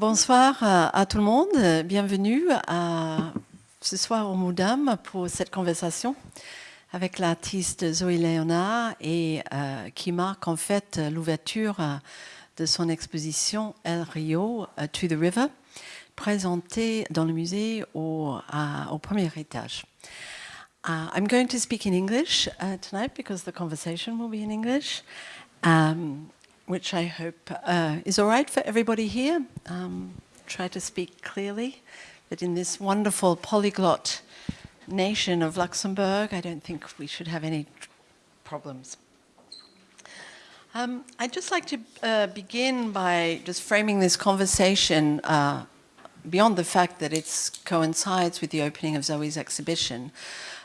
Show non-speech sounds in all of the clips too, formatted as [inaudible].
Bonsoir à tout le monde, bienvenue à, ce soir au Moudam pour cette conversation avec l'artiste Zoé Léonard et euh, qui marque en fait l'ouverture euh, de son exposition El Rio uh, to the River, présentée dans le musée au, au premier étage. Uh, I'm going to speak in English uh, tonight because the conversation will be in English. Um, which I hope uh, is all right for everybody here. Um, try to speak clearly, but in this wonderful polyglot nation of Luxembourg, I don't think we should have any problems. Um, I'd just like to uh, begin by just framing this conversation uh, beyond the fact that it coincides with the opening of Zoe's exhibition.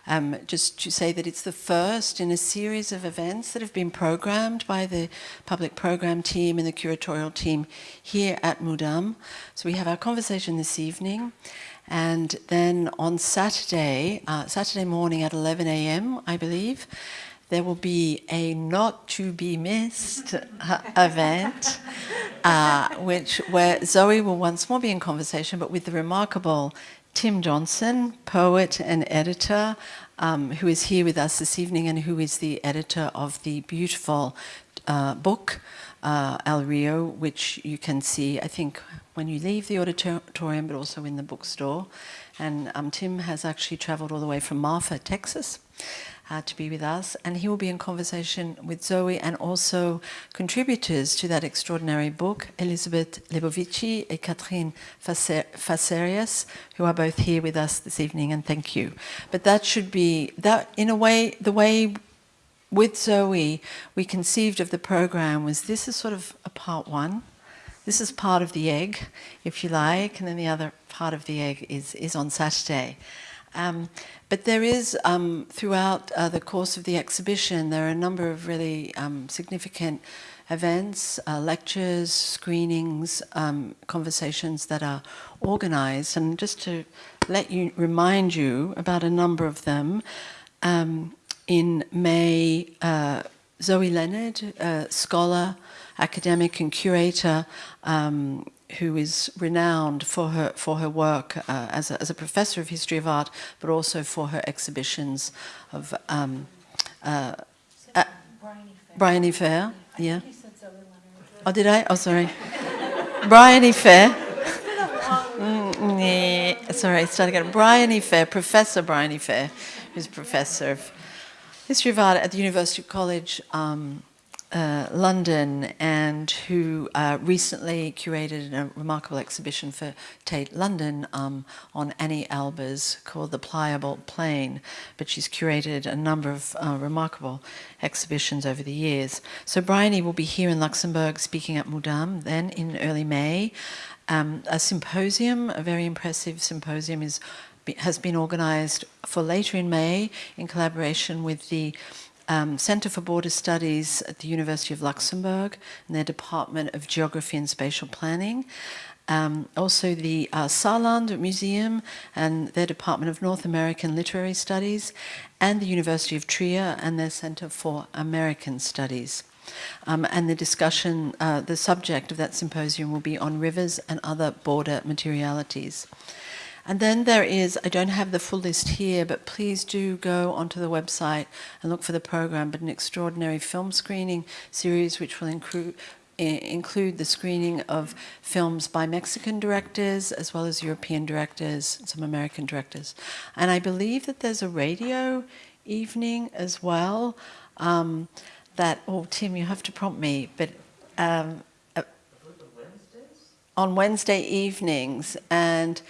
Um, just to say that it's the first in a series of events that have been programmed by the public program team and the curatorial team here at Mudam. So we have our conversation this evening. And then on Saturday, uh, Saturday morning at 11 a.m., I believe, there will be a not to be missed uh, event, uh, which where Zoe will once more be in conversation, but with the remarkable Tim Johnson, poet and editor, um, who is here with us this evening and who is the editor of the beautiful uh, book, uh, El Rio, which you can see, I think, when you leave the auditorium, but also in the bookstore. And um, Tim has actually traveled all the way from Marfa, Texas, uh, to be with us. And he will be in conversation with Zoe and also contributors to that extraordinary book, Elisabeth Lebovici and Catherine Facerias, who are both here with us this evening, and thank you. But that should be, that in a way, the way with Zoe we conceived of the program was this is sort of a part one. This is part of the egg, if you like, and then the other part of the egg is, is on Saturday. Um, but there is, um, throughout uh, the course of the exhibition, there are a number of really um, significant events, uh, lectures, screenings, um, conversations that are organized. And just to let you, remind you about a number of them, um, in May, uh, Zoe Leonard, scholar, academic and curator, um, who is renowned for her for her work uh, as, a, as a professor of history of art, but also for her exhibitions of um, uh, Briony Fer. Yeah. Oh, did I? Oh, sorry. Briony Fer. mm, sorry, start again. Briony Fer, Professor Briony Fer, who's professor of history of art at the University College. Um, uh, London and who uh, recently curated a remarkable exhibition for Tate London um, on Anni Albers called The Pliable Plane, but she's curated a number of uh, remarkable exhibitions over the years. So Briony will be here in Luxembourg speaking at Mudam then in early May. Um, a symposium, a very impressive symposium is has been organized for later in May in collaboration with the um, Center for Border Studies at the University of Luxembourg and their Department of Geography and Spatial Planning. Um, also the uh, Saarland Museum and their Department of North American Literary Studies and the University of Trier and their Center for American Studies. Um, and the discussion, uh, the subject of that symposium will be on rivers and other border materialities. And then there is, I don't have the full list here, but please do go onto the website and look for the program, but an extraordinary film screening series which will include include the screening of films by Mexican directors as well as European directors, some American directors. And I believe that there's a radio evening as well um, that, oh Tim, you have to prompt me, but um, uh, on Wednesday evenings. And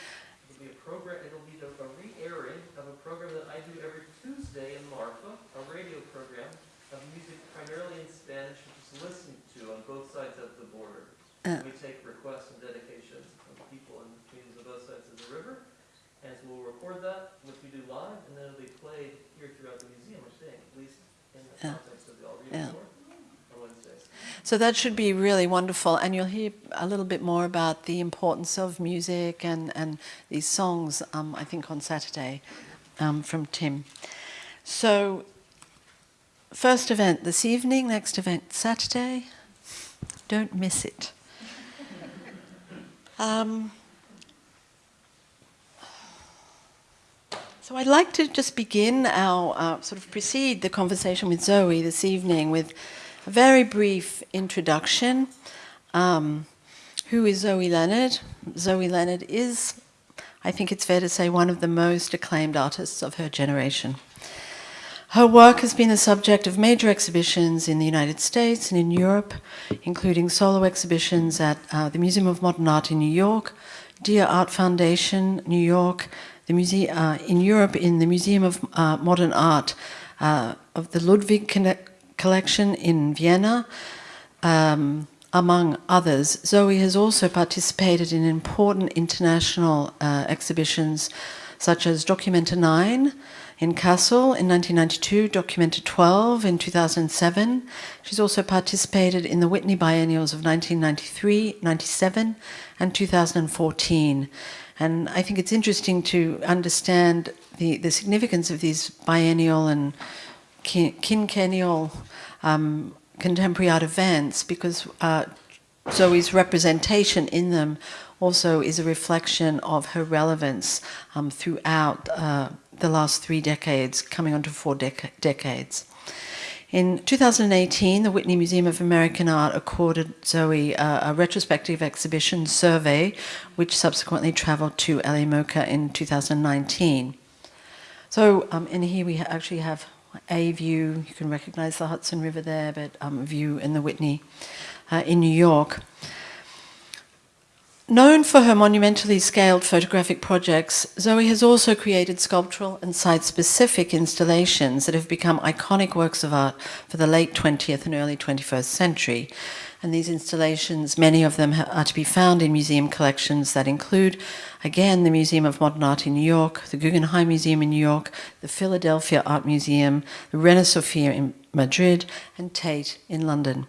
Uh, we take requests and dedications from people and communities on both sides of the river, and so we'll record that, which we do live, and then it'll be played here throughout the museum, I think, at least in the yeah. context of the All yeah. So that should be really wonderful, and you'll hear a little bit more about the importance of music and, and these songs, um, I think, on Saturday um, from Tim. So, first event this evening, next event Saturday. Don't miss it. Um, so I'd like to just begin our, uh, sort of precede the conversation with Zoe this evening with a very brief introduction. Um, who is Zoe Leonard? Zoe Leonard is, I think it's fair to say, one of the most acclaimed artists of her generation. Her work has been the subject of major exhibitions in the United States and in Europe, including solo exhibitions at uh, the Museum of Modern Art in New York, Dia Art Foundation, New York, the muse uh, in Europe in the Museum of uh, Modern Art uh, of the Ludwig Collection in Vienna, um, among others. Zoe has also participated in important international uh, exhibitions such as Documenta 9, in Kassel in 1992, Documenta 12 in 2007. She's also participated in the Whitney Biennials of 1993, 97 and 2014. And I think it's interesting to understand the, the significance of these biennial and quinquennial um, contemporary art events because uh, Zoe's representation in them also is a reflection of her relevance um, throughout uh, the last three decades, coming on to four dec decades. In 2018, the Whitney Museum of American Art accorded Zoe uh, a retrospective exhibition survey, which subsequently traveled to LA MoCA in 2019. So, um, and here we actually have a view, you can recognize the Hudson River there, but um, view in the Whitney uh, in New York. Known for her monumentally scaled photographic projects, Zoe has also created sculptural and site-specific installations that have become iconic works of art for the late 20th and early 21st century. And these installations, many of them are to be found in museum collections that include, again, the Museum of Modern Art in New York, the Guggenheim Museum in New York, the Philadelphia Art Museum, the Reina Sofia in Madrid, and Tate in London.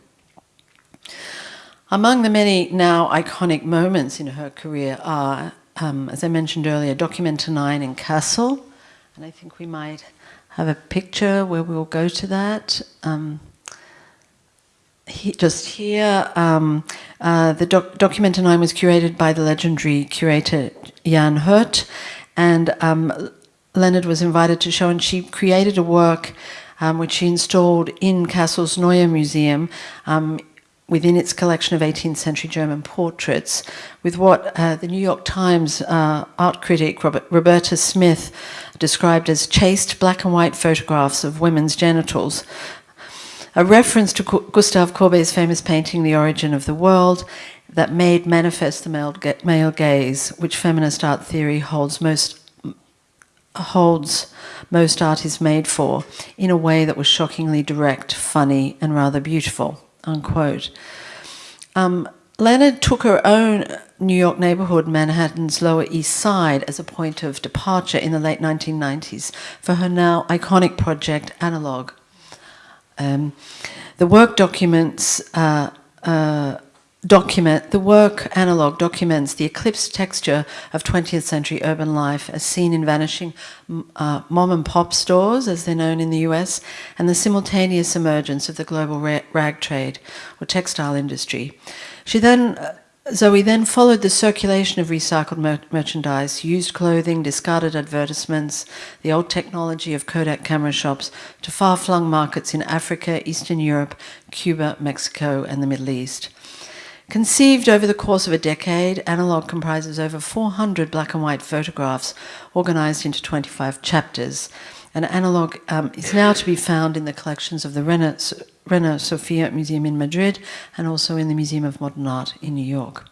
Among the many now iconic moments in her career are, um, as I mentioned earlier, Documenta 9 in Kassel, and I think we might have a picture where we'll go to that. Um, he, just here, um, uh, the doc Documenta 9 was curated by the legendary curator Jan Hoet, and um, Leonard was invited to show, and she created a work um, which she installed in Kassel's Neue Museum um, within its collection of 18th century German portraits with what uh, the New York Times uh, art critic Robert, Roberta Smith described as chaste black and white photographs of women's genitals. A reference to Gustave Courbet's famous painting The Origin of the World that made manifest the male, male gaze, which feminist art theory holds most holds most art is made for, in a way that was shockingly direct, funny, and rather beautiful unquote. Um, Leonard took her own New York neighborhood, Manhattan's Lower East Side, as a point of departure in the late 1990s for her now iconic project, Analog. Um, the work documents uh, uh, document, the work analog documents the eclipsed texture of 20th century urban life as seen in vanishing uh, mom and pop stores, as they're known in the US, and the simultaneous emergence of the global rag trade or textile industry. She then, uh, Zoe then followed the circulation of recycled mer merchandise, used clothing, discarded advertisements, the old technology of Kodak camera shops to far-flung markets in Africa, Eastern Europe, Cuba, Mexico, and the Middle East. Conceived over the course of a decade, Analog comprises over 400 black and white photographs organized into 25 chapters. And Analog um, is now to be found in the collections of the Reina, Sofia Museum in Madrid and also in the Museum of Modern Art in New York.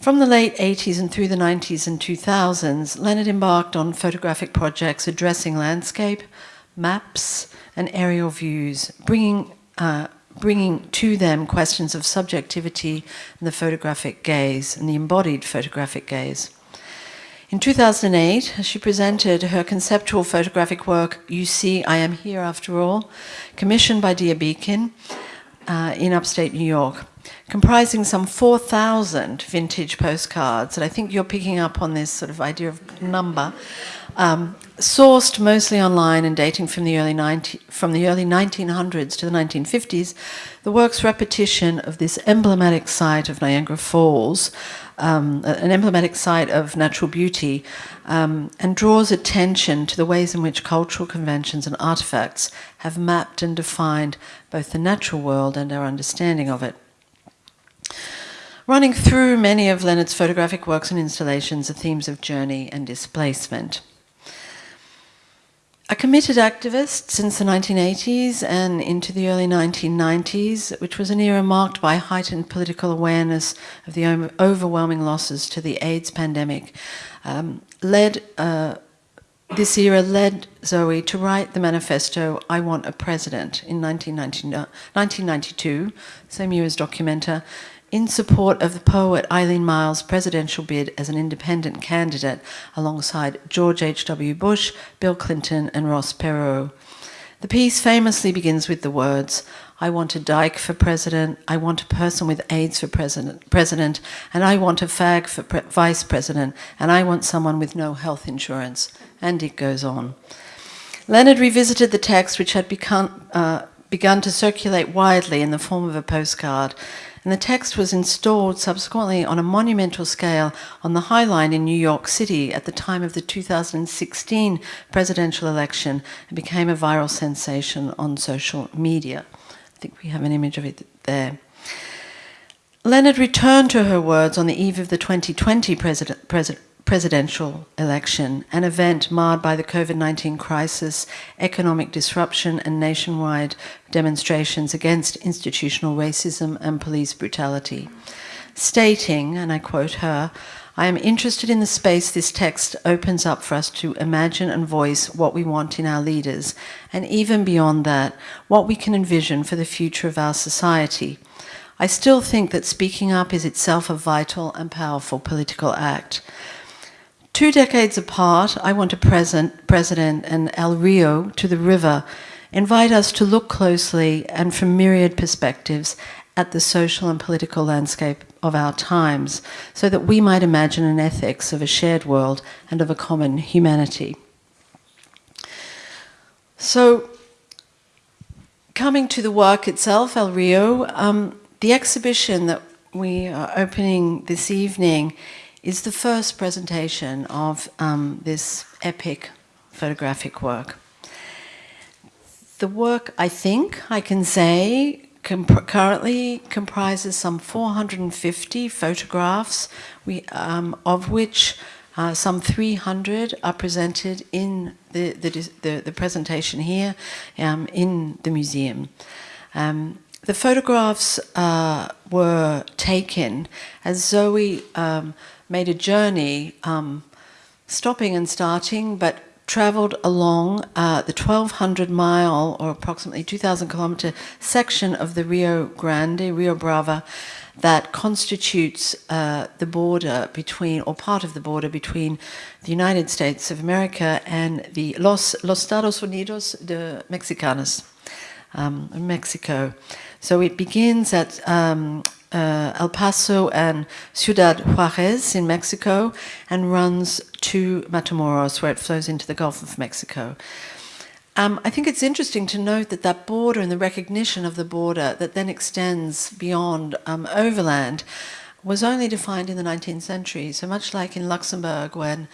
From the late 80s and through the 90s and 2000s, Leonard embarked on photographic projects addressing landscape, maps, and aerial views, bringing uh, bringing to them questions of subjectivity and the photographic gaze and the embodied photographic gaze. In 2008, she presented her conceptual photographic work, You See, I Am Here After All, commissioned by Dia Beacon uh, in upstate New York, comprising some 4,000 vintage postcards. And I think you're picking up on this sort of idea of number. Um, sourced mostly online and dating from the early 90, from the early 1900s to the 1950s, the work's repetition of this emblematic site of Niagara Falls, um, an emblematic site of natural beauty, um, and draws attention to the ways in which cultural conventions and artifacts have mapped and defined both the natural world and our understanding of it. Running through many of Leonard's photographic works and installations are themes of journey and displacement. A committed activist since the 1980s and into the early 1990s, which was an era marked by heightened political awareness of the overwhelming losses to the AIDS pandemic, um, led uh, this era led Zoe to write the manifesto I Want a President in 1992, same year as Documenta, in support of the poet Eileen Myles' presidential bid as an independent candidate alongside George H.W. Bush, Bill Clinton and Ross Perot. The piece famously begins with the words, I want a dyke for president, I want a person with AIDS for president, president and I want a fag for pre vice president, and I want someone with no health insurance. And it goes on. Leonard revisited the text which had become, uh, begun to circulate widely in the form of a postcard and the text was installed subsequently on a monumental scale on the High Line in New York City at the time of the 2016 presidential election and became a viral sensation on social media. I think we have an image of it there. Leonard returned to her words on the eve of the 2020 president, president, presidential election, an event marred by the COVID-19 crisis, economic disruption and nationwide demonstrations against institutional racism and police brutality. Stating, and I quote her, I am interested in the space this text opens up for us to imagine and voice what we want in our leaders, and even beyond that, what we can envision for the future of our society. I still think that speaking up is itself a vital and powerful political act. Two decades apart, I want a present, president and El Rio to the river invite us to look closely and from myriad perspectives at the social and political landscape of our times so that we might imagine an ethics of a shared world and of a common humanity. So, coming to the work itself, El Rio, um, the exhibition that we are opening this evening is the first presentation of um, this epic photographic work. The work, I think I can say, comp currently comprises some 450 photographs, we, um, of which uh, some 300 are presented in the, the, the, the presentation here um, in the museum. Um, the photographs uh, were taken as Zoe um, made a journey, um, stopping and starting, but traveled along uh, the 1200 mile or approximately 2000 kilometer section of the Rio Grande, Rio Bravo, that constitutes uh, the border between, or part of the border between the United States of America and the Los, Los Estados Unidos de Mexicanos, um, Mexico. So it begins at um, uh, El Paso and Ciudad Juarez in Mexico and runs to Matamoros where it flows into the Gulf of Mexico. Um, I think it's interesting to note that that border and the recognition of the border that then extends beyond um, overland was only defined in the 19th century. So much like in Luxembourg when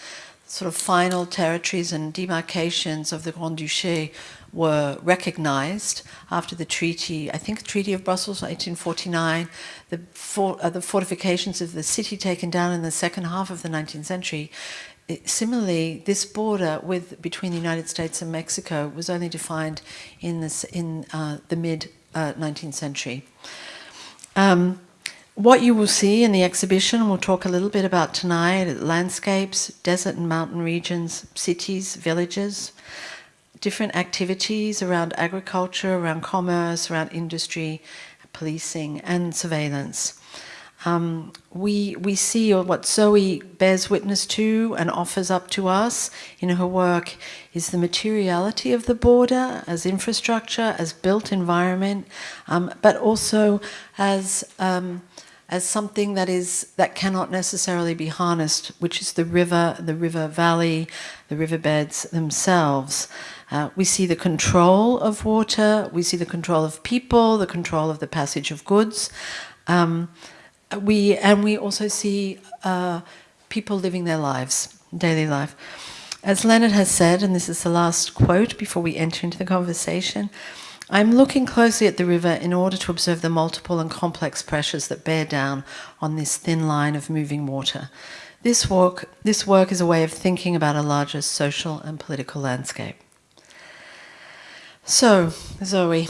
sort of final territories and demarcations of the Grand Duché were recognized after the treaty, I think Treaty of Brussels, 1849, the, for, uh, the fortifications of the city taken down in the second half of the 19th century. It, similarly, this border with between the United States and Mexico was only defined in, this, in uh, the mid uh, 19th century. Um, what you will see in the exhibition, we'll talk a little bit about tonight, landscapes, desert and mountain regions, cities, villages, different activities around agriculture, around commerce, around industry, policing and surveillance. Um, we, we see what Zoe bears witness to and offers up to us in her work is the materiality of the border as infrastructure, as built environment, um, but also as um, as something that is that cannot necessarily be harnessed, which is the river, the river valley, the riverbeds themselves. Uh, we see the control of water, we see the control of people, the control of the passage of goods. Um, we and we also see uh, people living their lives, daily life. As Leonard has said, and this is the last quote before we enter into the conversation, I'm looking closely at the river in order to observe the multiple and complex pressures that bear down on this thin line of moving water. This work, this work is a way of thinking about a larger social and political landscape. So, Zoe.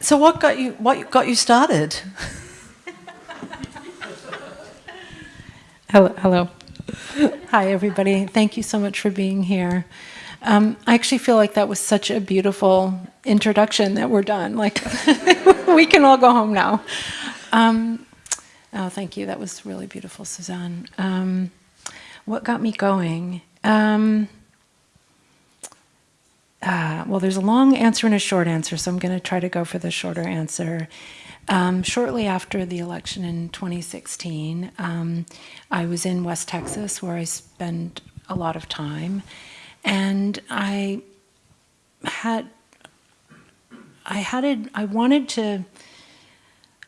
So what got you what got you started? Hello. hello. Hi, everybody. Thank you so much for being here. Um, I actually feel like that was such a beautiful introduction that we're done. Like, [laughs] we can all go home now. Um, oh, thank you. That was really beautiful, Suzanne. Um, what got me going? Um, uh, well, there's a long answer and a short answer, so I'm going to try to go for the shorter answer. Um, shortly after the election in 2016, um, I was in West Texas where I spent a lot of time, and I had I had a, I wanted to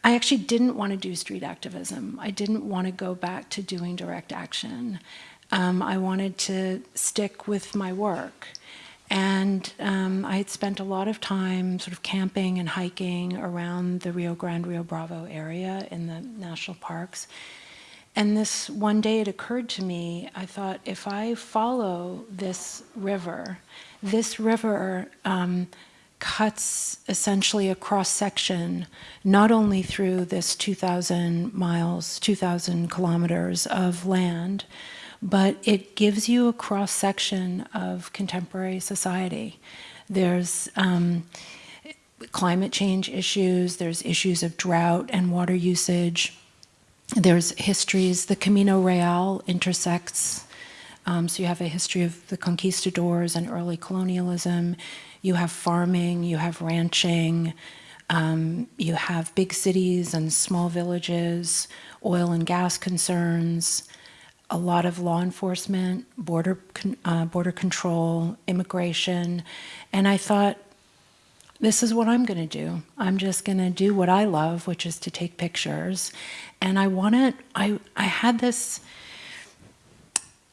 I actually didn't want to do street activism. I didn't want to go back to doing direct action. Um, I wanted to stick with my work. And um, I had spent a lot of time sort of camping and hiking around the Rio Grande, Rio Bravo area in the national parks. And this one day it occurred to me, I thought, if I follow this river, this river um, cuts essentially a cross section, not only through this 2,000 miles, 2,000 kilometers of land, but it gives you a cross section of contemporary society. There's um, climate change issues, there's issues of drought and water usage, there's histories, the Camino Real intersects, um, so you have a history of the conquistadors and early colonialism, you have farming, you have ranching, um, you have big cities and small villages, oil and gas concerns, a lot of law enforcement, border, uh, border control, immigration, and I thought, this is what I'm going to do. I'm just going to do what I love, which is to take pictures. And I wanted, I, I had this,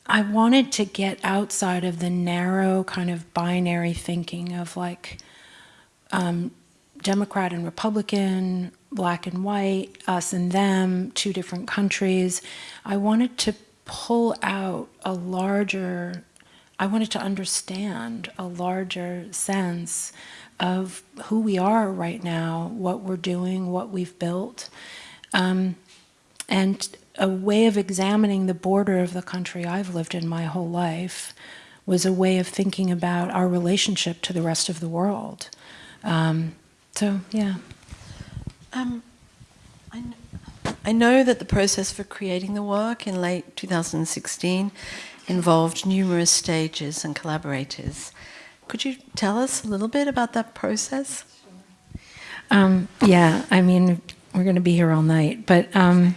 I wanted to get outside of the narrow kind of binary thinking of like um, Democrat and Republican, black and white, us and them, two different countries. I wanted to pull out a larger, I wanted to understand a larger sense of who we are right now, what we're doing, what we've built, um, and a way of examining the border of the country I've lived in my whole life was a way of thinking about our relationship to the rest of the world. Um, so, yeah. Um, I, I know that the process for creating the work in late 2016 involved numerous stages and collaborators. Could you tell us a little bit about that process? Um, yeah, I mean, we're going to be here all night, but um,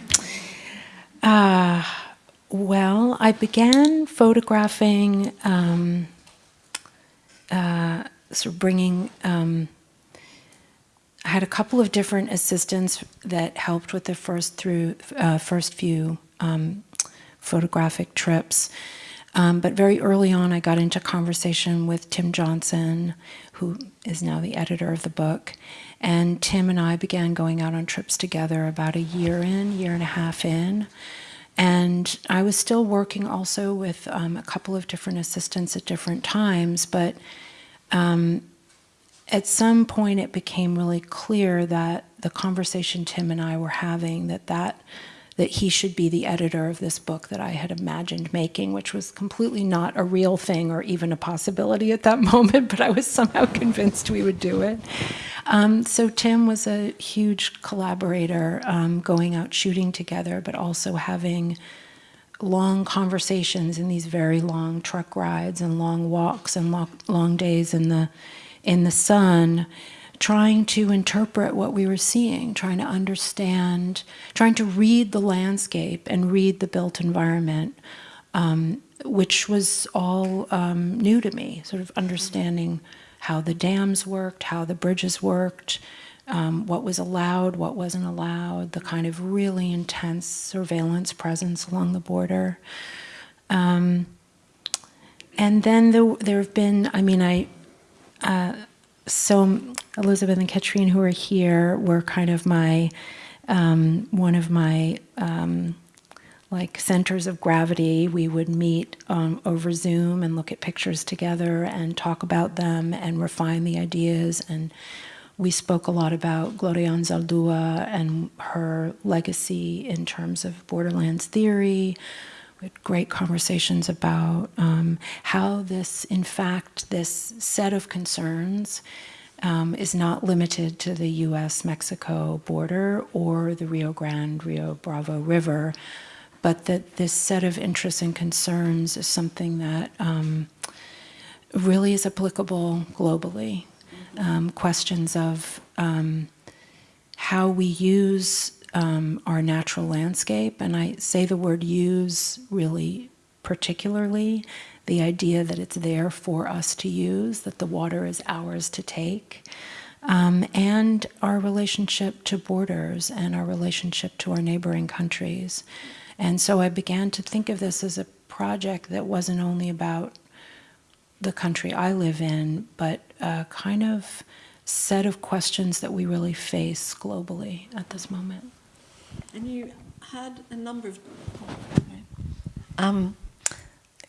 uh, well, I began photographing, um, uh, sort of bringing um, had a couple of different assistants that helped with the first through uh, first few um, photographic trips. Um, but very early on, I got into conversation with Tim Johnson, who is now the editor of the book. And Tim and I began going out on trips together about a year in, year and a half in. And I was still working also with um, a couple of different assistants at different times, but um, at some point it became really clear that the conversation Tim and I were having, that that that he should be the editor of this book that I had imagined making, which was completely not a real thing or even a possibility at that [laughs] moment, but I was somehow convinced we would do it. Um, so Tim was a huge collaborator, um, going out shooting together, but also having long conversations in these very long truck rides and long walks and long, long days in the in the sun trying to interpret what we were seeing, trying to understand, trying to read the landscape and read the built environment, um, which was all um, new to me, sort of understanding how the dams worked, how the bridges worked, um, what was allowed, what wasn't allowed, the kind of really intense surveillance presence along the border. Um, and then there, there have been, I mean, I, so Elizabeth and Katrine, who are here, were kind of my, um, one of my, um, like centers of gravity. We would meet um, over Zoom and look at pictures together and talk about them and refine the ideas. And we spoke a lot about Gloria Anzaldúa and her legacy in terms of borderlands theory. We had great conversations about um, how this, in fact, this set of concerns um, is not limited to the US Mexico border or the Rio Grande, Rio Bravo River, but that this set of interests and concerns is something that um, really is applicable globally. Um, questions of um, how we use um, our natural landscape, and I say the word use really particularly, the idea that it's there for us to use, that the water is ours to take, um, and our relationship to borders and our relationship to our neighboring countries. And so I began to think of this as a project that wasn't only about the country I live in, but a kind of set of questions that we really face globally at this moment. And you had a number of. Um,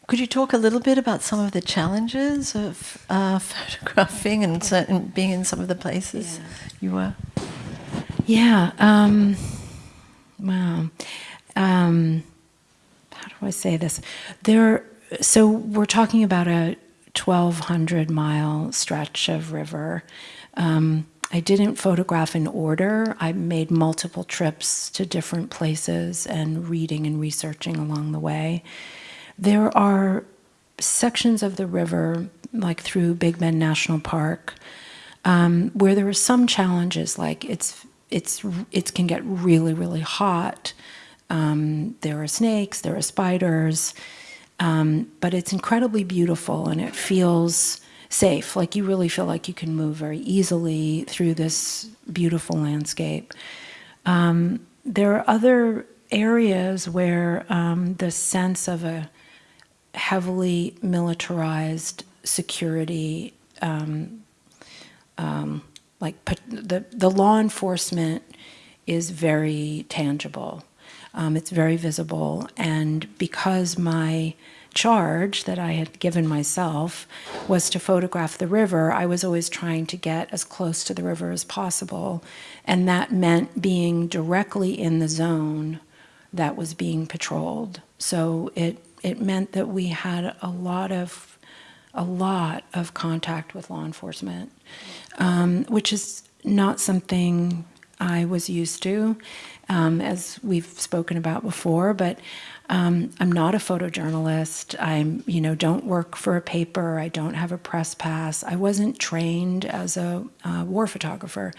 could you talk a little bit about some of the challenges of uh, [laughs] photographing and certain, being in some of the places Yeah. you were? Yeah. Um, wow. Um, how do I say this? There. So we're talking about a 1,200 mile stretch of river. Um, I didn't photograph in order. I made multiple trips to different places and reading and researching along the way. There are sections of the river, like through Big Bend National Park, um, where there are some challenges, like it's it's it can get really really hot. Um, there are snakes, there are spiders, um, but it's incredibly beautiful and it feels safe. Like you really feel like you can move very easily through this beautiful landscape. Um, there are other areas where um, the sense of a heavily militarized security, um, um, like the, the law enforcement is very tangible. Um, it's very visible. And because my charge that I had given myself was to photograph the river, I was always trying to get as close to the river as possible. And that meant being directly in the zone that was being patrolled. So it, it meant that we had a lot of a lot of contact with law enforcement, um, which is not something I was used to, um, as we've spoken about before. But um, I'm not a photojournalist. I'm, you know, don't work for a paper. I don't have a press pass. I wasn't trained as a uh, war photographer.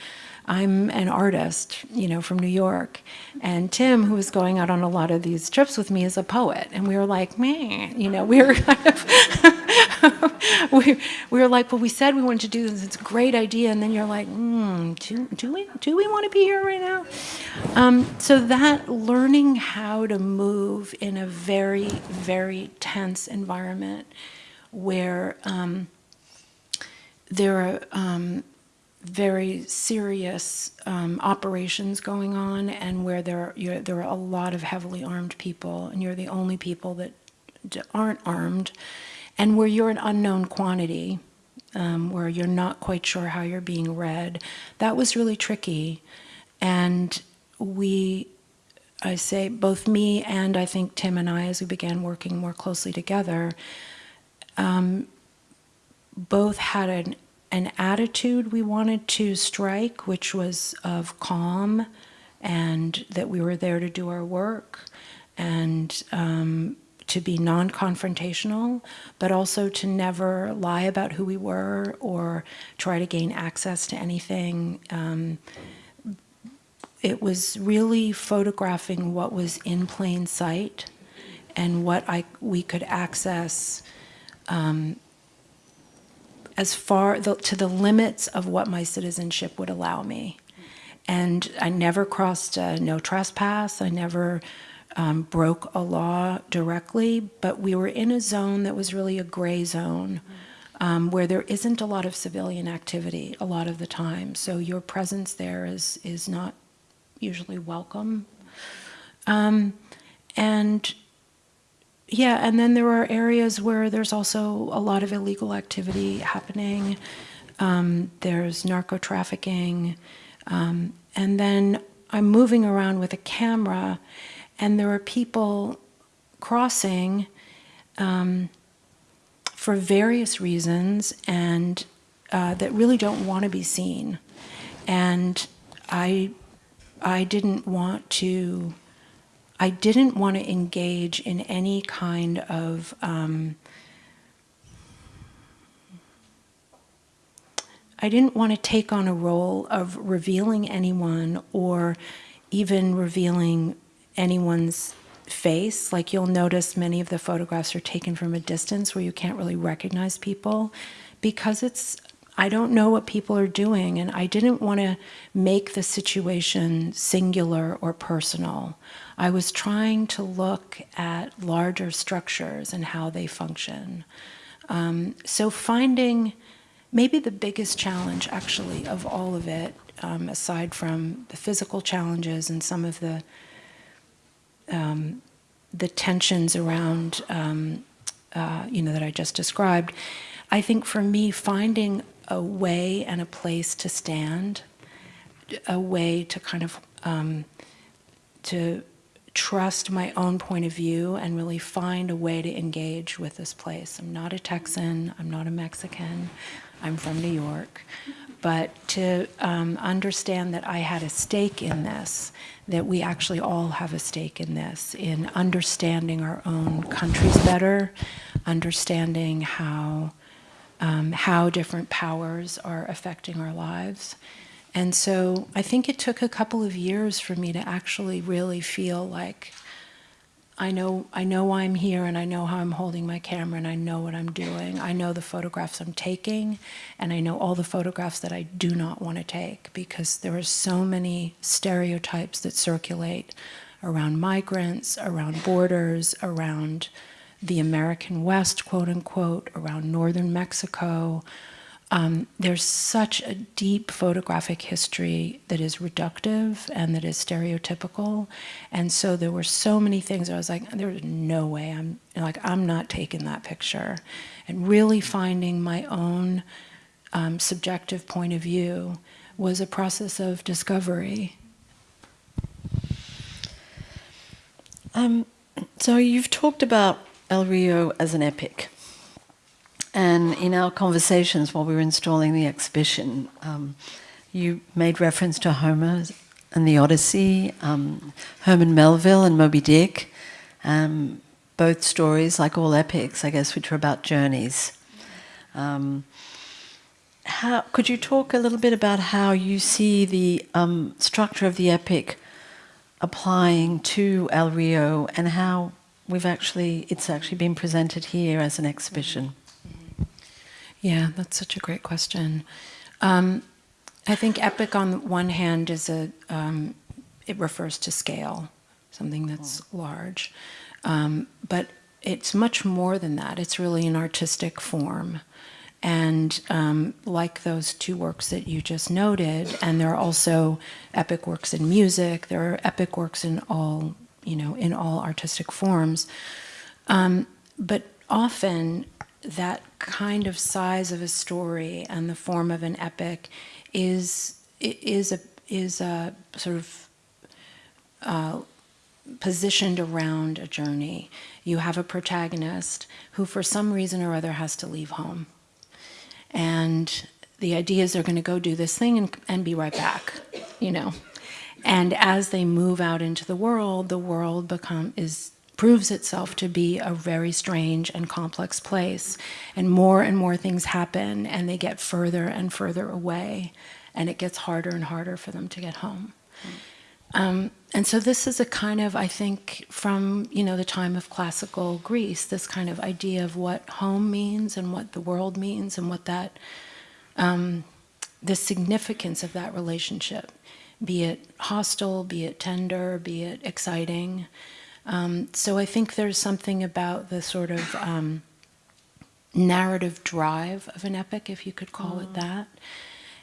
I'm an artist, you know, from New York. And Tim, who was going out on a lot of these trips with me, is a poet. And we were like, man, you know, we were [laughs] kind of, [laughs] we, we were like, well, we said we wanted to do this. It's a great idea. And then you're like, hmm, do, do we do we want to be here right now? Um, so that learning how to move in a very, very tense environment where um, there are um, very serious um, operations going on and where there, you're, there are a lot of heavily armed people and you're the only people that aren't armed and where you're an unknown quantity um, where you're not quite sure how you're being read. That was really tricky and we i say both me and i think tim and i as we began working more closely together um, both had an an attitude we wanted to strike, which was of calm and that we were there to do our work and um, to be non-confrontational, but also to never lie about who we were or try to gain access to anything. Um, it was really photographing what was in plain sight and what I, we could access um, as far the, to the limits of what my citizenship would allow me. And I never crossed no trespass. I never um, broke a law directly, but we were in a zone that was really a gray zone um, where there isn't a lot of civilian activity a lot of the time. So your presence there is, is not usually welcome. Um, and yeah, and then there are areas where there's also a lot of illegal activity happening. Um, there's narco trafficking. Um, and then I'm moving around with a camera, and there are people crossing um, for various reasons and uh, that really don't want to be seen. And I, I didn't want to I didn't want to engage in any kind of um, I didn't want to take on a role of revealing anyone or even revealing anyone's face. Like you'll notice many of the photographs are taken from a distance where you can't really recognize people because it's I don't know what people are doing, and I didn't want to make the situation singular or personal. I was trying to look at larger structures and how they function. Um, so finding maybe the biggest challenge, actually, of all of it, um, aside from the physical challenges and some of the um, the tensions around, um, uh, you know, that I just described, I think for me, finding a way and a place to stand, a way to kind of um, to trust my own point of view and really find a way to engage with this place. I'm not a Texan, I'm not a Mexican, I'm from New York. But to um, understand that I had a stake in this, that we actually all have a stake in this, in understanding our own countries better, understanding how um, how different powers are affecting our lives. And so I think it took a couple of years for me to actually really feel like I know, I know I'm here and I know how I'm holding my camera and I know what I'm doing. I know the photographs I'm taking and I know all the photographs that I do not want to take because there are so many stereotypes that circulate around migrants, around borders, around the American West, quote unquote, around northern Mexico. Um, there's such a deep photographic history that is reductive and that is stereotypical. And so there were so many things I was like, there's no way I'm like, I'm not taking that picture. And really finding my own um, subjective point of view was a process of discovery. Um, so you've talked about El Rio as an epic. And in our conversations while we were installing the exhibition, um, you made reference to Homer and the Odyssey, um, Herman Melville and Moby Dick, um, both stories, like all epics, I guess, which are about journeys. Um, how, could you talk a little bit about how you see the um, structure of the epic applying to El Rio and how we've actually, it's actually been presented here as an exhibition. Yeah, that's such a great question. Um, I think epic on one hand is a, um, it refers to scale, something that's large. Um, but it's much more than that. It's really an artistic form. And um, like those two works that you just noted, and there are also epic works in music, there are epic works in all you know, in all artistic forms. Um, but often that kind of size of a story and the form of an epic is is a is a sort of uh, positioned around a journey. You have a protagonist who, for some reason or other, has to leave home, and the idea is they're going to go do this thing and, and be right back, you know. And as they move out into the world, the world become is proves itself to be a very strange and complex place. And more and more things happen, and they get further and further away, and it gets harder and harder for them to get home. Um, and so this is a kind of, I think, from you know the time of classical Greece, this kind of idea of what home means and what the world means and what that, um, the significance of that relationship, be it hostile, be it tender, be it exciting. Um, so I think there's something about the sort of um, narrative drive of an epic, if you could call it that.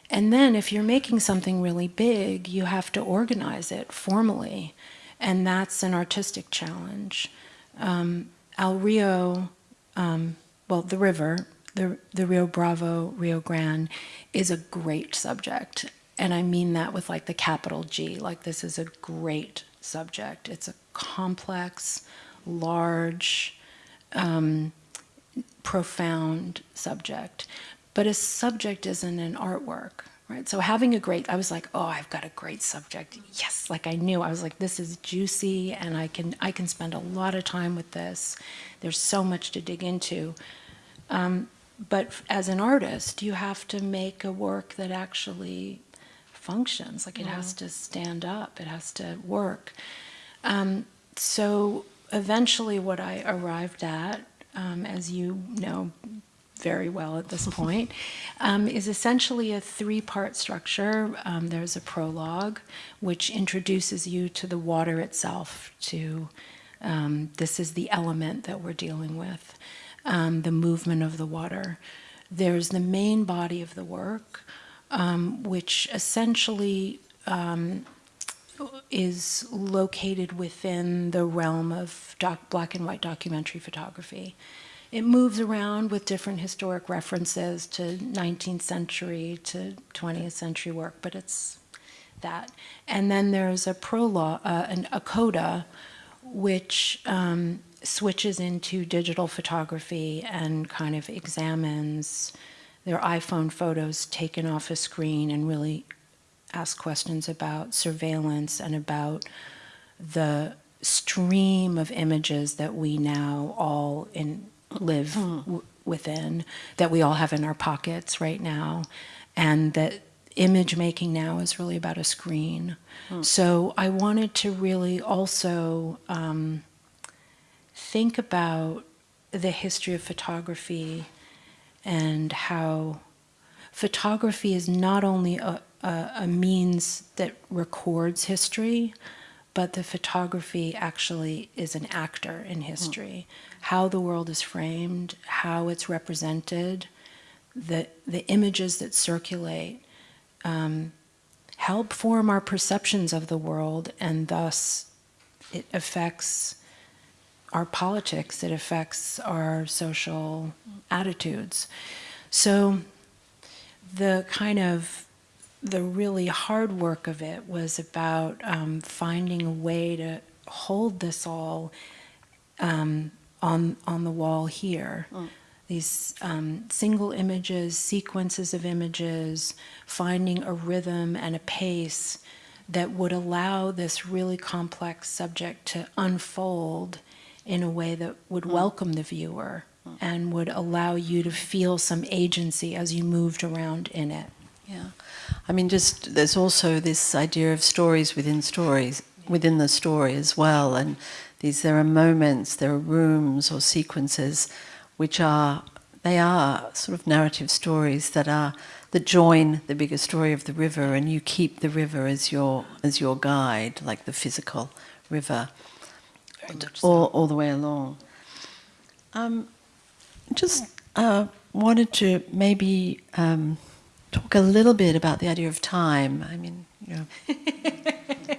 And then if you're making something really big, you have to organize it formally. And that's an artistic challenge. Um, El Rio, um, well, the river, the, the Rio Bravo, Rio Grande, is a great subject. And I mean that with like the capital G, like this is a great subject. It's a complex, large, um, profound subject. But a subject isn't an artwork right? So having a great i was like oh i've got a great subject. Yes like i knew. I was like this is juicy and i can i can spend a lot of time with this. There's so much to dig into. Um, but as an artist you have to make a work that actually functions. Like it has to stand up. It has to work. Um, so eventually what i arrived at um, as you know very well at this [laughs] point, um, is essentially a three-part structure. Um, there's a prologue, which introduces you to the water itself, to um, this is the element that we're dealing with, um, the movement of the water. There's the main body of the work, um, which essentially um, is located within the realm of black and white documentary photography. It moves around with different historic references to 19th century to 20th century work, but it's that. And then there's a prologue, uh, an, a coda, which um, switches into digital photography and kind of examines their iPhone photos taken off a screen and really ask questions about surveillance and about the stream of images that we now all in live w- within, that we all have in our pockets right now, and that image making now is really about a screen. So I wanted to really also um, think about the history of photography and how photography is not only a, a, a means that records history, but the photography actually is an actor in history. How the world is framed, how it's represented, the, the images that circulate um, help form our perceptions of the world, and thus it affects our politics, it affects our social attitudes. So the kind of the really hard work of it was about um, finding a way to hold this all um, on on the wall here. These um, single images, sequences of images, finding a rhythm and a pace that would allow this really complex subject to unfold in a way that would mm. welcome the viewer mm. and would allow you to feel some agency as you moved around in it. Yeah. I mean, just there's also this idea of stories within stories, within the story as well. And these, there are moments, there are rooms or sequences which are, they are sort of narrative stories that are, that join the bigger story of the river and you keep the river as your, as your guide, like the physical river, all, all the way along. Um, just uh, wanted to maybe um, talk a little bit about the idea of time. I mean, you know, [laughs]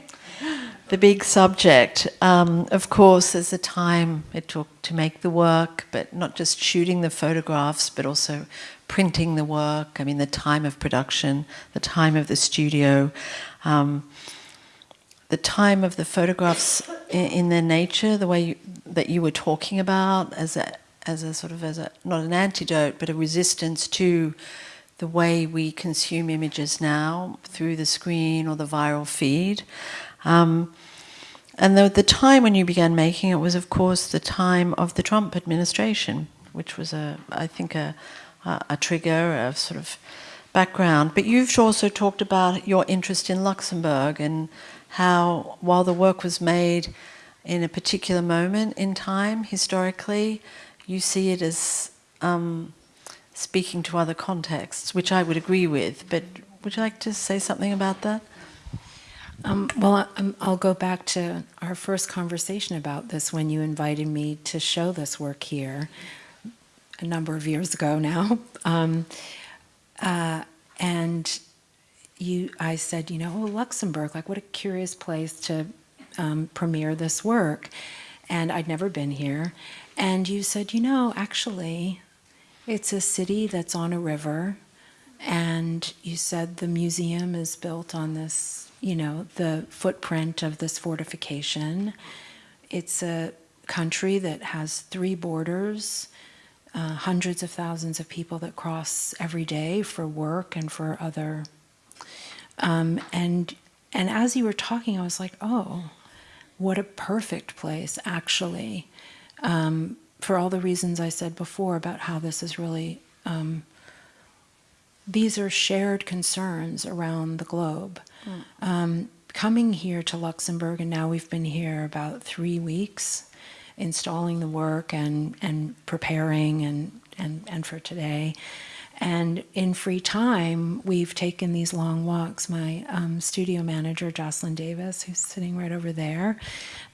the big subject. Um, of course, there's the time it took to make the work, but not just shooting the photographs, but also printing the work. I mean, the time of production, the time of the studio. Um, the time of the photographs in, in their nature, the way you, that you were talking about, as a as a sort of as a not an antidote, but a resistance to the way we consume images now through the screen or the viral feed. Um, and the, the time when you began making it was, of course, the time of the Trump administration, which was a, I think, a, a, a trigger, a sort of background. But you've also talked about your interest in Luxembourg and how, while the work was made in a particular moment in time, historically, you see it as um, speaking to other contexts, which I would agree with. But would you like to say something about that? Um, well, I- um, I'll go back to our first conversation about this when you invited me to show this work here a number of years ago now. [laughs] Um, uh, and you, I said, you know, oh, Luxembourg, like what a curious place to um, premiere this work. And I'd never been here. And you said, you know, actually, it's a city that's on a river. And you said the museum is built on this, you know, the footprint of this fortification. It's a country that has three borders, uh, hundreds of thousands of people that cross every day for work and for other. Um, and and as you were talking, I was like, oh, what a perfect place, actually, um, for all the reasons I said before about how this is really. Um, these are shared concerns around the globe. Um, coming here to Luxembourg, and now we've been here about three weeks, installing the work and, and preparing and, and, and for today. And in free time, we've taken these long walks. My um, studio manager, Jocelyn Davis, who's sitting right over there,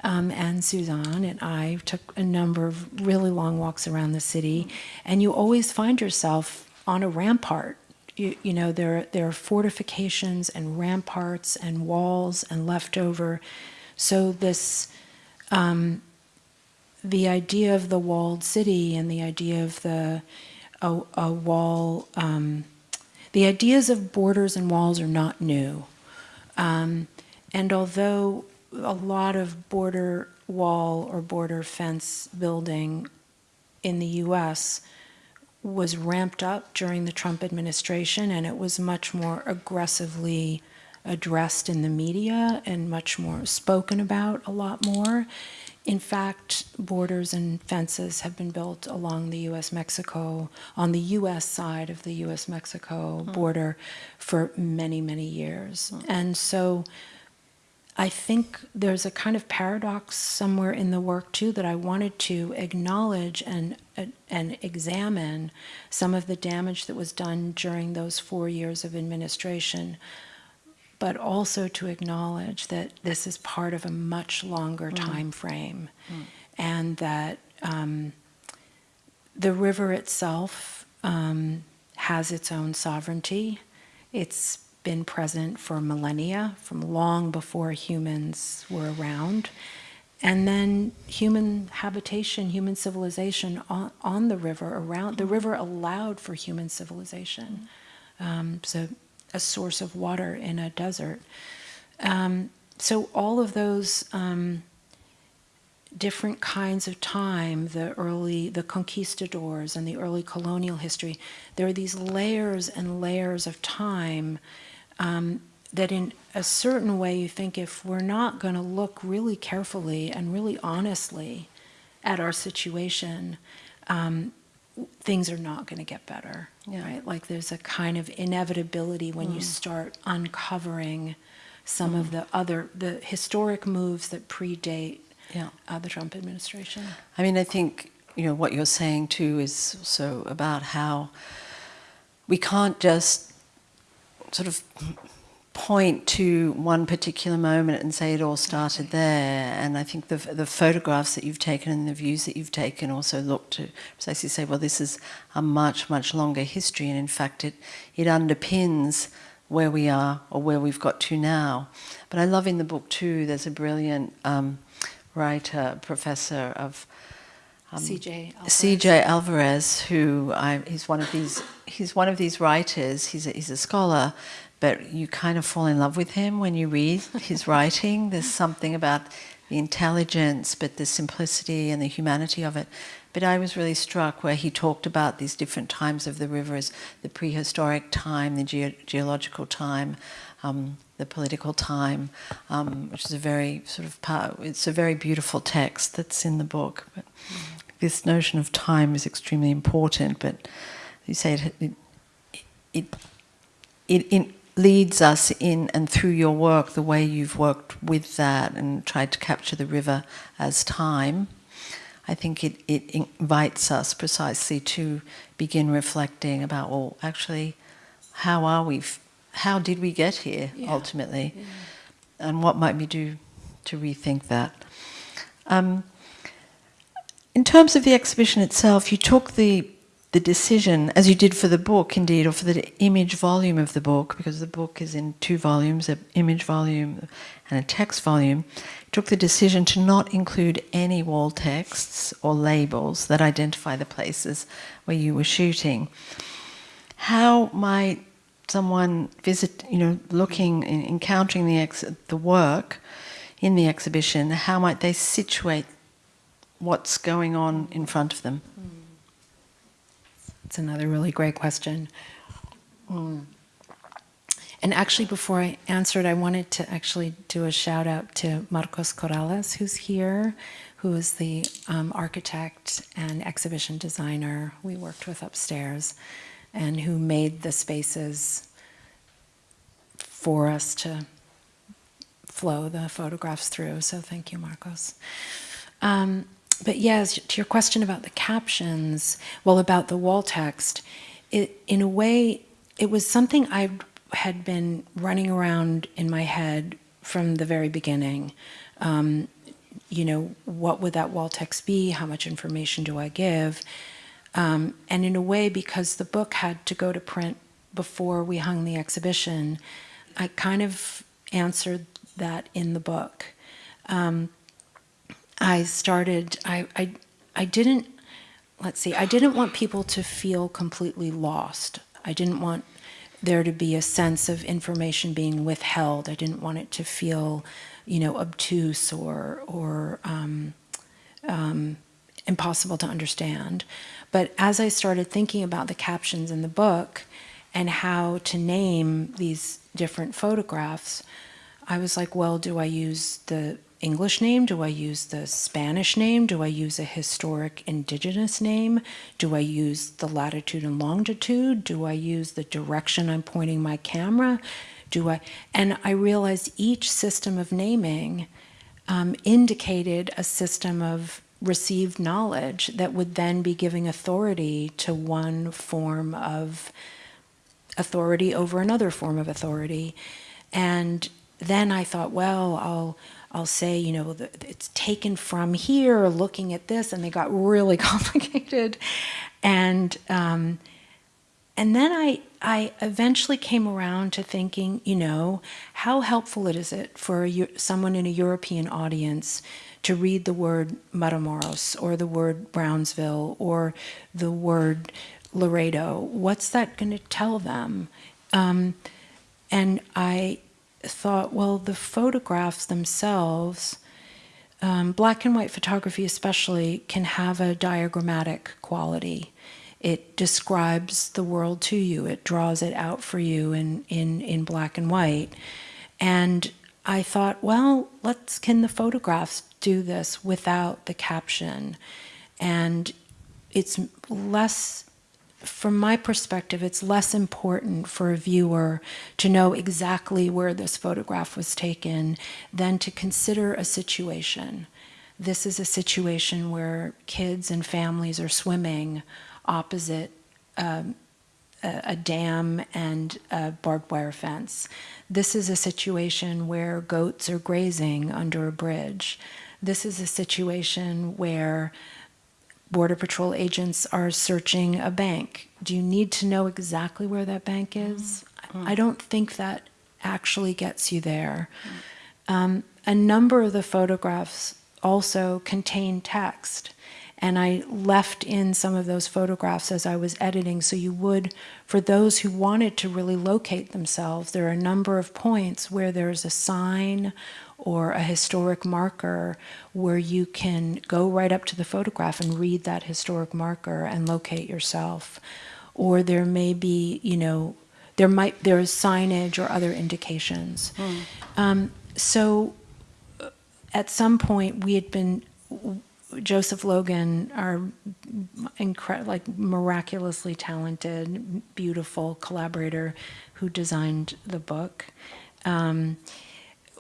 um, and Suzanne and I took a number of really long walks around the city. And you always find yourself on a rampart you, you know there there are fortifications and ramparts and walls and leftover so this um, the idea of the walled city and the idea of the a, a wall um, the ideas of borders and walls are not new um, and although a lot of border wall or border fence building in the US was ramped up during the Trump administration, and it was much more aggressively addressed in the media and much more spoken about a lot more. In fact, borders and fences have been built along the US Mexico, on the US side of the US Mexico border for many, many years. And so I think there's a kind of paradox somewhere in the work too that I wanted to acknowledge and uh, and examine some of the damage that was done during those four years of administration, but also to acknowledge that this is part of a much longer time frame, and that um, the river itself um, has its own sovereignty. It's been present for millennia, from long before humans were around. And then human habitation, human civilization on, on the river, around the river allowed for human civilization. Um, so, a source of water in a desert. Um, so, all of those um, different kinds of time, the early, the conquistadors and the early colonial history, there are these layers and layers of time um, that in a certain way you think if we're not going to look really carefully and really honestly at our situation, um, things are not going to get better, Yeah. right? Like there's a kind of inevitability when you start uncovering some of the other, the historic moves that predate Yeah. uh, the Trump administration. I mean, I think you know what you're saying too is also about how we can't just sort of point to one particular moment and say it all started there. And I think the the photographs that you've taken and the views that you've taken also look to precisely say, well, this is a much much longer history, and in fact, it it underpins where we are or where we've got to now. But I love in the book too. There's a brilliant um, writer, professor of CJ. Alvarez. C.J. Alvarez, who I, he's one of these he's one of these writers. He's a, he's a scholar, but you kind of fall in love with him when you read his [laughs] writing. There's something about the intelligence, but the simplicity and the humanity of it. But I was really struck where he talked about these different times of the river as the prehistoric time, the geo- geological time, um, the political time, um, which is a very sort of part, it's a very beautiful text that's in the book. But this notion of time is extremely important. But you say it, it, it, it, it leads us in and through your work, the way you've worked with that and tried to capture the river as time. I think it, it invites us precisely to begin reflecting about, well, actually, how are we, f- how did we get here Yeah. ultimately? And what might we do to rethink that? Um, in terms of the exhibition itself, you took the the decision, as you did for the book, indeed, or for the image volume of the book, because the book is in two volumes, an image volume and a text volume, took the decision to not include any wall texts or labels that identify the places where you were shooting. How might someone visit, you know, looking, encountering the the work in the exhibition, how might they situate what's going on in front of them? Hmm. It's another really great question. Mm. And actually, before I answered, I wanted to actually do a shout out to Marcos Corrales, who's here, who is the um, architect and exhibition designer we worked with upstairs, and who made the spaces for us to flow the photographs through. So thank you, Marcos. Um, but yes, to your question about the captions, well, about the wall text, it, in a way, it was something I had been running around in my head from the very beginning. Um, you know, what would that wall text be? How much information do I give? Um, and in a way, because the book had to go to print before we hung the exhibition, I kind of answered that in the book. Um, I started, I, I, I didn't, let's see, I didn't want people to feel completely lost. I didn't want there to be a sense of information being withheld. I didn't want it to feel, you know, obtuse or, or um, um, impossible to understand. But as I started thinking about the captions in the book and how to name these different photographs, I was like, well, do I use the English name? Do I use the Spanish name? Do I use a historic indigenous name? Do I use the latitude and longitude? Do I use the direction I'm pointing my camera? Do I? And I realized each system of naming um, indicated a system of received knowledge that would then be giving authority to one form of authority over another form of authority. And then I thought, well, I'll I'll say, you know, it's taken from here, looking at this, and they got really [laughs] complicated. And um, and then I I eventually came around to thinking, you know, how helpful it is it for a, someone in a European audience to read the word Matamoros or the word Brownsville or the word Laredo? What's that going to tell them? Um, and I thought, well, the photographs themselves, um, black and white photography especially, can have a diagrammatic quality. It describes the world to you, it draws it out for you in, in, in black and white. And I thought, well, let's can the photographs do this without the caption? And it's less from my perspective, it's less important for a viewer to know exactly where this photograph was taken than to consider a situation. This is a situation where kids and families are swimming opposite um, a, a dam and a barbed wire fence. This is a situation where goats are grazing under a bridge. This is a situation where Border Patrol agents are searching a bank. Do you need to know exactly where that bank is? Mm. I don't think that actually gets you there. Um, a number of the photographs also contain text. And I left in some of those photographs as I was editing, so you would, for those who wanted to really locate themselves, there are a number of points where there's a sign or a historic marker where you can go right up to the photograph and read that historic marker and locate yourself. Or there may be, you know, there might there is signage or other indications. Um, so uh, at some point we had been Joseph Logan, our incre- like miraculously talented, beautiful collaborator who designed the book. Um,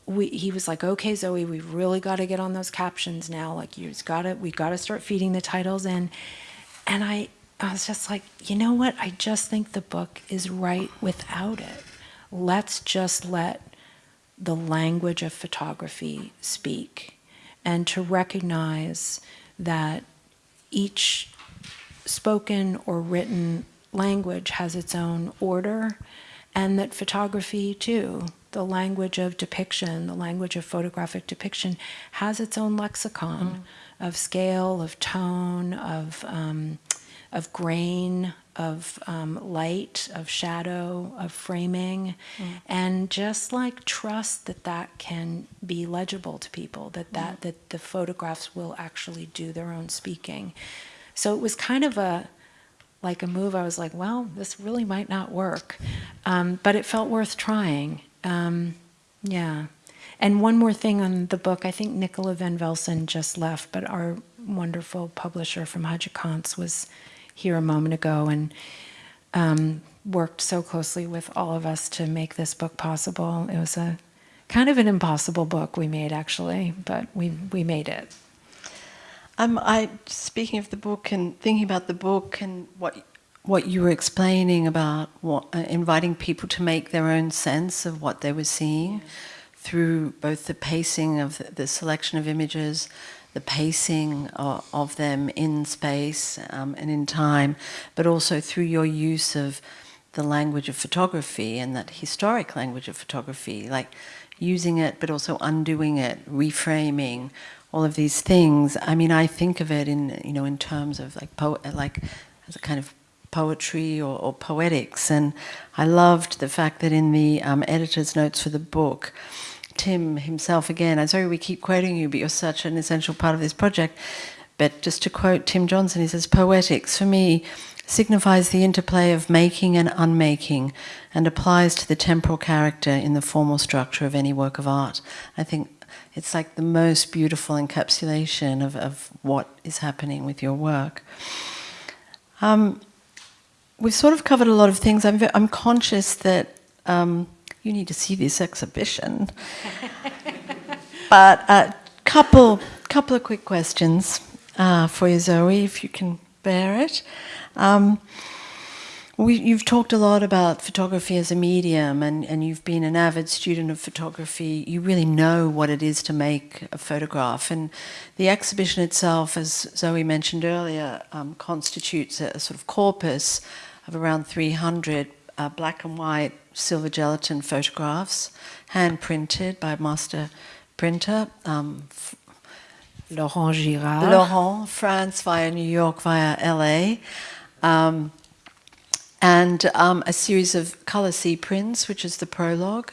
we, he was like, "Okay, Zoe, we've really got to get on those captions now. Like, you have got to, we got to start feeding the titles in." And I, I was just like, you know what? I just think the book is right without it. Let's just let the language of photography speak and to recognize that each spoken or written language has its own order and that photography too the language of depiction the language of photographic depiction has its own lexicon of scale of tone of um, of grain of um, light of shadow of framing. And just like trust that that can be legible to people that that that the photographs will actually do their own speaking. So it was kind of a like a move. I was like well this really might not work. Um, but it felt worth trying um, yeah and one more thing on the book i think nicola van velsen just left but our wonderful publisher from Hatje Cantz was here a moment ago and um, worked so closely with all of us to make this book possible. It was a kind of an impossible book we made actually, but we we made it. Um, I speaking of the book and thinking about the book and what what you were explaining about what, uh, inviting people to make their own sense of what they were seeing through both the pacing of the, the selection of images, the pacing of, of them in space um, and in time, but also through your use of the language of photography and that historic language of photography, like using it but also undoing it, reframing, all of these things. I mean, I think of it in you know in terms of like po- like as a kind of poetry or, or poetics, and I loved the fact that in the um, editor's notes for the book. Tim himself again, I'm sorry we keep quoting you, but you're such an essential part of this project. But just to quote Tim Johnson, he says, Poetics, for me, signifies the interplay of making and unmaking and applies to the temporal character in the formal structure of any work of art. I think it's like the most beautiful encapsulation of, of what is happening with your work. Um, we've sort of covered a lot of things. I'm, I'm conscious that um, you need to see this exhibition. [laughs] but a couple, couple of quick questions uh, for you, Zoe, if you can bear it. Um, we, you've talked a lot about photography as a medium, and, and you've been an avid student of photography. You really know what it is to make a photograph. And the exhibition itself, as Zoe mentioned earlier, um, constitutes a, a sort of corpus of around 300 uh, black and white silver gelatin photographs, hand printed by master printer. Um, Laurent Girard. Laurent, France via New York via LA. Um, and um, a series of color C prints, which is the prologue,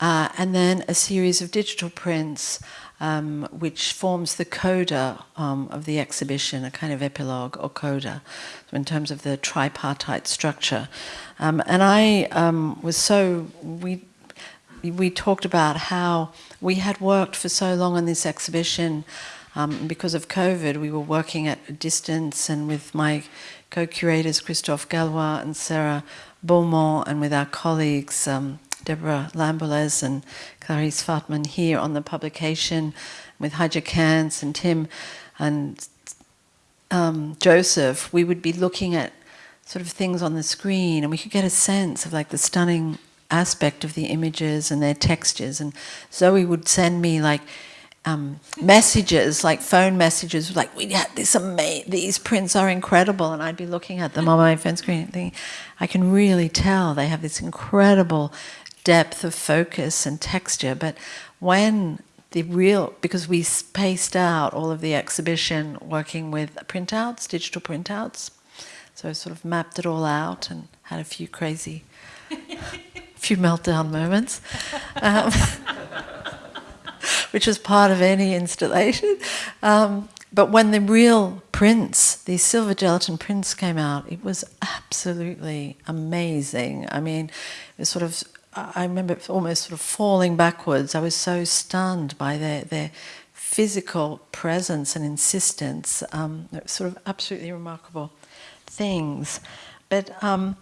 uh, and then a series of digital prints, um, which forms the coda um, of the exhibition, a kind of epilogue or coda, in terms of the tripartite structure. Um, and I um, was so we we talked about how we had worked for so long on this exhibition. Um, because of COVID, we were working at a distance, and with my co-curators Christophe Gallois and Sarah Beaumont, and with our colleagues um, Deborah Lamboles and Clarice Fatman here on the publication, with Hatje Cantz and Tim and um, Joseph, we would be looking at sort of things on the screen, and we could get a sense of like the stunning aspect of the images and their textures. And Zoe would send me like um, messages, like phone messages, like we had this amazing, these prints are incredible, and I'd be looking at them on my phone screen thinking, I can really tell they have this incredible depth of focus and texture. But when the real, because we spaced out all of the exhibition working with printouts, digital printouts, so I sort of mapped it all out and had a few crazy, [laughs] few meltdown moments. Um, [laughs] which was part of any installation. Um, but when the real prints, the silver gelatin prints came out, it was absolutely amazing. I mean, it was sort of, I remember almost sort of falling backwards. I was so stunned by their, their physical presence and insistence. Um, sort of absolutely remarkable things. But um,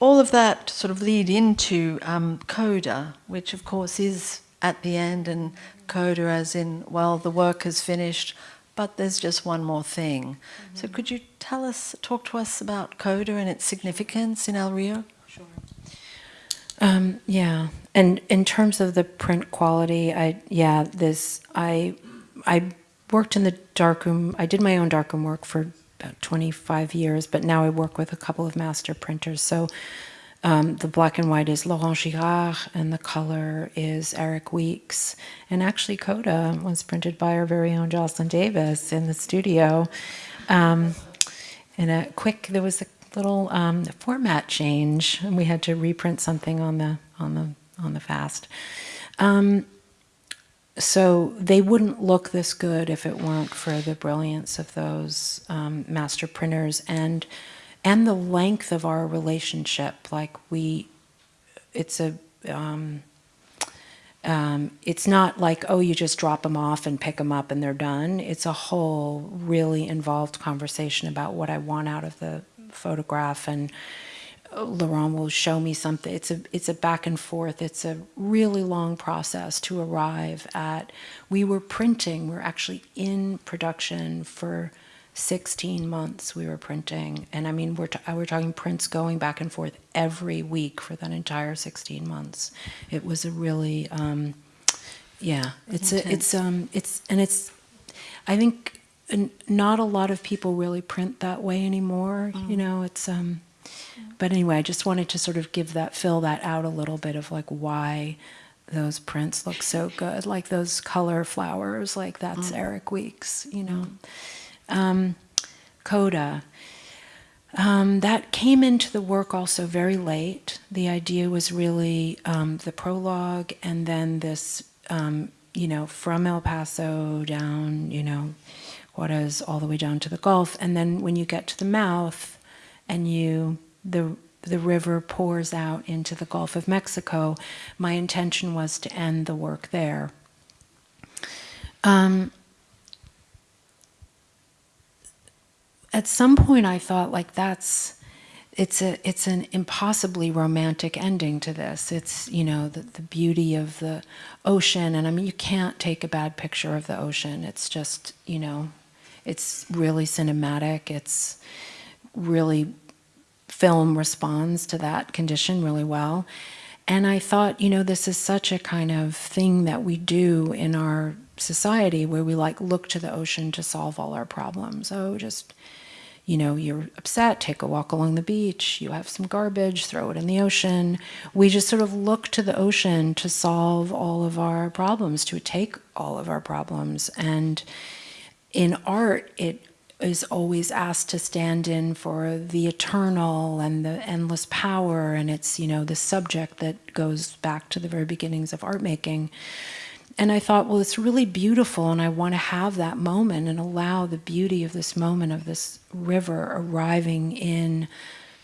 all of that sort of lead into um, coda, which of course is at the end, and coda as in, well, the work is finished, but there's just one more thing. Mm -hmm. So could you tell us, talk to us about coda and its significance in Al Río? Um, yeah, and in terms of the print quality, I yeah, this I I worked in the darkroom. I did my own darkroom work for about 25 years, but now I work with a couple of master printers. So um, the black and white is Laurent Girard, and the color is Eric Weeks. And actually, Coda was printed by our very own Jocelyn Davis in the studio. Um, and a quick, there was a little um, format change, and we had to reprint something on the on the on the fast. Um, so they wouldn't look this good if it weren't for the brilliance of those um, master printers and and the length of our relationship. Like we, it's a, um, um, it's not like, oh, you just drop them off and pick them up and they're done. It's a whole really involved conversation about what I want out of the photograph and Laurent will show me something. It's a, it's a back and forth. It's a really long process to arrive at. We were printing, we we're actually in production for 16 months we were printing. And I mean, we're, we're talking prints going back and forth every week for that entire 16 months. It was a really, um, yeah, it's, a, it's, um, it's, and it's, I think not a lot of people really print that way anymore. Mm. You know, it's, um, but anyway, I just wanted to sort of give that, fill that out a little bit of like why those prints look so good. Like those color flowers, like that's mm. Eric Weeks, you know. Mm. Um, Coda. Um, that came into the work also very late. The idea was really um, the prologue and then this, um, you know, from El Paso down, you know, Juarez all the way down to the Gulf. And then when you get to the mouth and you, the, the river pours out into the Gulf of Mexico, my intention was to end the work there. Um, at some point I thought like that's it's a it's an impossibly romantic ending to this. It's you know the the beauty of the ocean, and I mean you can't take a bad picture of the ocean. It's just you know, it's really cinematic. It's really film responds to that condition really well. And I thought, you know, this is such a kind of thing that we do in our society where we like look to the ocean to solve all our problems. Oh, just you know, you're upset, take a walk along the beach, you have some garbage, throw it in the ocean. We just sort of look to the ocean to solve all of our problems, to take all of our problems. And in art, it is always asked to stand in for the eternal and the endless power, and it's, you know, the subject that goes back to the very beginnings of art making. And I thought, well, it's really beautiful, and I want to have that moment and allow the beauty of this moment of this river arriving in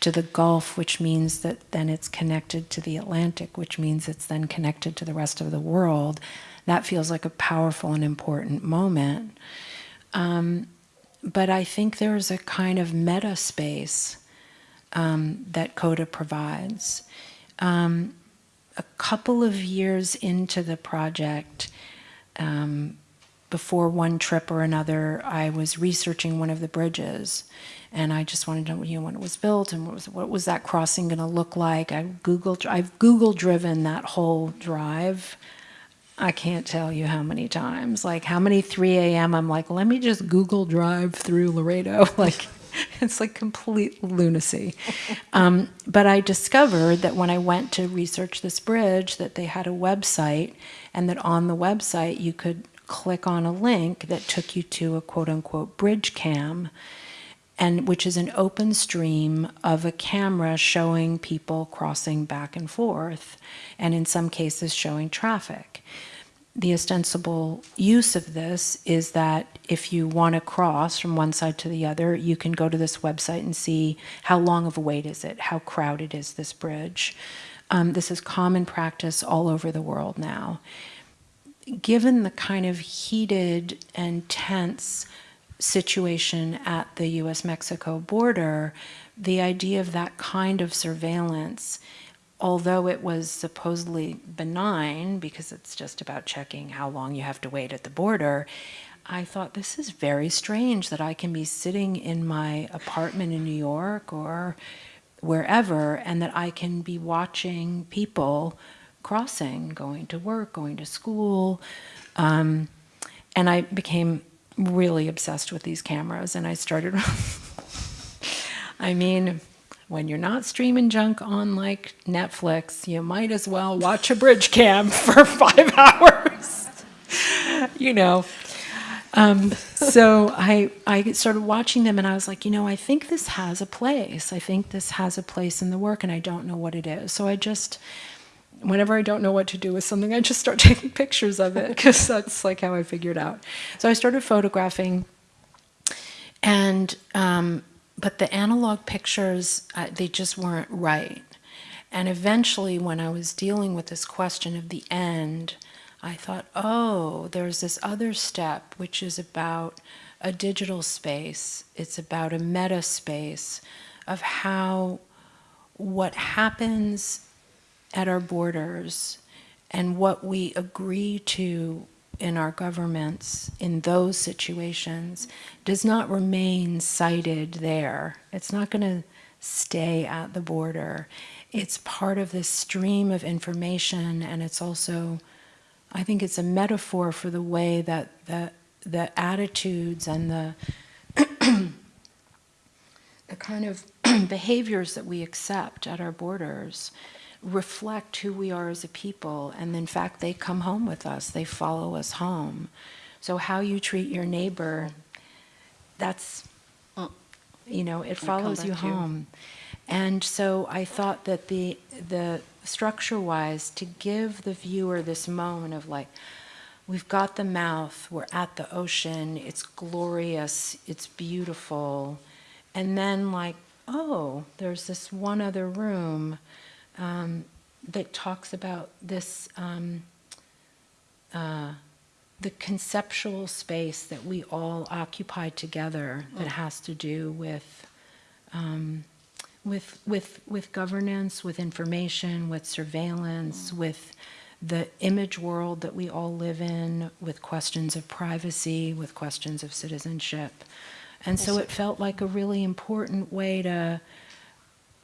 to the Gulf, which means that then it's connected to the Atlantic, which means it's then connected to the rest of the world. That feels like a powerful and important moment. Um, but I think there's a kind of meta space um, that Coda provides. Um, a couple of years into the project, um, before one trip or another, I was researching one of the bridges, and I just wanted to know, you know, when it was built and what was what was that crossing going to look like. I googled, I've Google driven that whole drive. I can't tell you how many times, like how many 3 a.m. I'm like, let me just Google drive through Laredo, [laughs] like. it's like complete lunacy. [laughs] Um, but I discovered that when I went to research this bridge, that they had a website, and that on the website you could click on a link that took you to a quote unquote bridge cam, and which is an open stream of a camera showing people crossing back and forth, and in some cases showing traffic the ostensible use of this is that if you want to cross from one side to the other, you can go to this website and see how long of a wait is it, how crowded is this bridge. Um, this is common practice all over the world now. Given the kind of heated and tense situation at the US Mexico border, the idea of that kind of surveillance, although it was supposedly benign because it's just about checking how long you have to wait at the border, I thought this is very strange that I can be sitting in my apartment in New York or wherever and that I can be watching people crossing, going to work, going to school. Um, and I became really obsessed with these cameras and I started [laughs] I mean when you're not streaming junk on like Netflix you might as well watch a bridge cam [laughs] for 5 [laughs] hours you know um, so I, I started watching them and I was like, you know, I think this has a place. I think this has a place in the work and I don't know what it is. So I just, whenever I don't know what to do with something, I just start [laughs] taking pictures of it because that's like how I figured out. So I started photographing, and um, but the analog pictures uh, they just weren't right. And eventually, when I was dealing with this question of the end, I thought, oh, there's this other step which is about a digital space. It's about a meta space of how what happens at our borders and what we agree to in our governments in those situations does not remain sited there. It's not going to stay at the border. It's part of this stream of information, and it's also, I think it's a metaphor for the way that the, the attitudes and the, [clears throat] the kind of [clears throat] behaviors that we accept at our borders reflect who we are as a people. And in fact, they come home with us, they follow us home. So, how you treat your neighbor, that's, you know, it follows you home. And so I thought that the, the structure-wise, to give the viewer this moment of like, we've got the mouth, we're at the ocean, it's glorious, it's beautiful, and then like, oh, there's this one other room um, that talks about this, um, uh, the conceptual space that we all occupy together that mm. has to do with, um, with, with, with governance, with information, with surveillance, mm. with the image world that we all live in, with questions of privacy, with questions of citizenship. And so it felt like a really important way to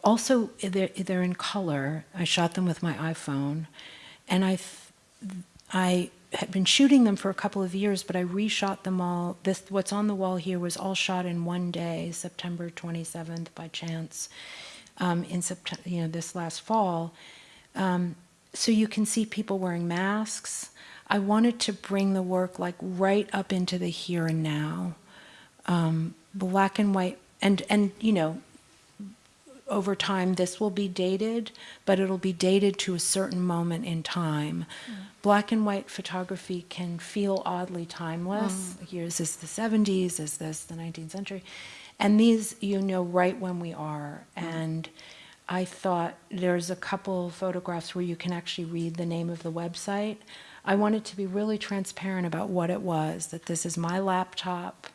also, they're, they're in color. I shot them with my iPhone. And I, I had been shooting them for a couple of years, but I reshot them all. This, what's on the wall here was all shot in one day, September 27th by chance, um, in September, you know, this last fall. Um, so you can see people wearing masks. I wanted to bring the work like right up into the here and now. Um, black and white, and, and you know, over time this will be dated, but it'll be dated to a certain moment in time. Mm. Black and white photography can feel oddly timeless. Mm. Here is this the 70s, is this the 19th century? And these you know right when we are. Mm. And I thought there's a couple photographs where you can actually read the name of the website. I wanted to be really transparent about what it was, that this is my laptop,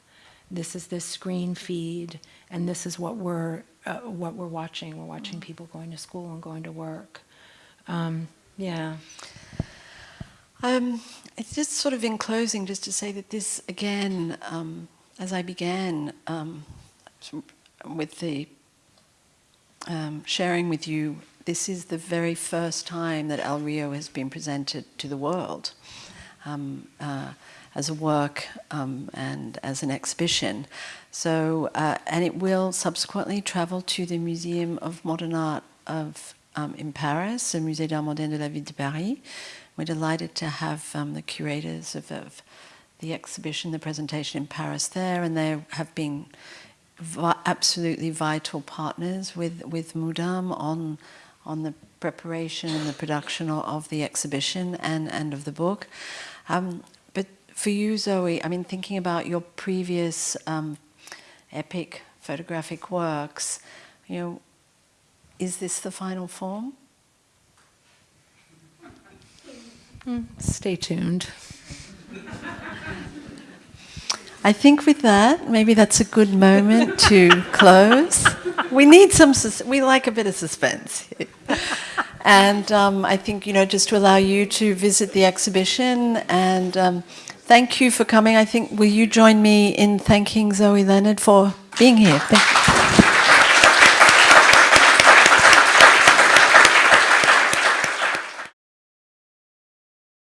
this is this screen feed, and this is what we're uh, what we're watching. We're watching mm. people going to school and going to work. Um, yeah. Um, it's just sort of in closing, just to say that this again, um, as I began um, with the um, sharing with you, this is the very first time that Al Río has been presented to the world. Um, uh, as a work um, and as an exhibition. So, uh, and it will subsequently travel to the Museum of Modern Art of um, in Paris, the Musée d'Art Moderne de la Ville de Paris. We're delighted to have um, the curators of, of, the exhibition, the presentation in Paris there, and they have been vi absolutely vital partners with, with Mudam on, on the preparation and the production of, the exhibition and, and of the book. Um, for you, Zoe, I mean, thinking about your previous um, epic photographic works, you know, is this the final form? Stay tuned. I think with that, maybe that's a good moment to close. We need some, sus- we like a bit of suspense. and um, I think, you know, just to allow you to visit the exhibition and um, thank you for coming. I think, will you join me in thanking Zoe Leonard for being here?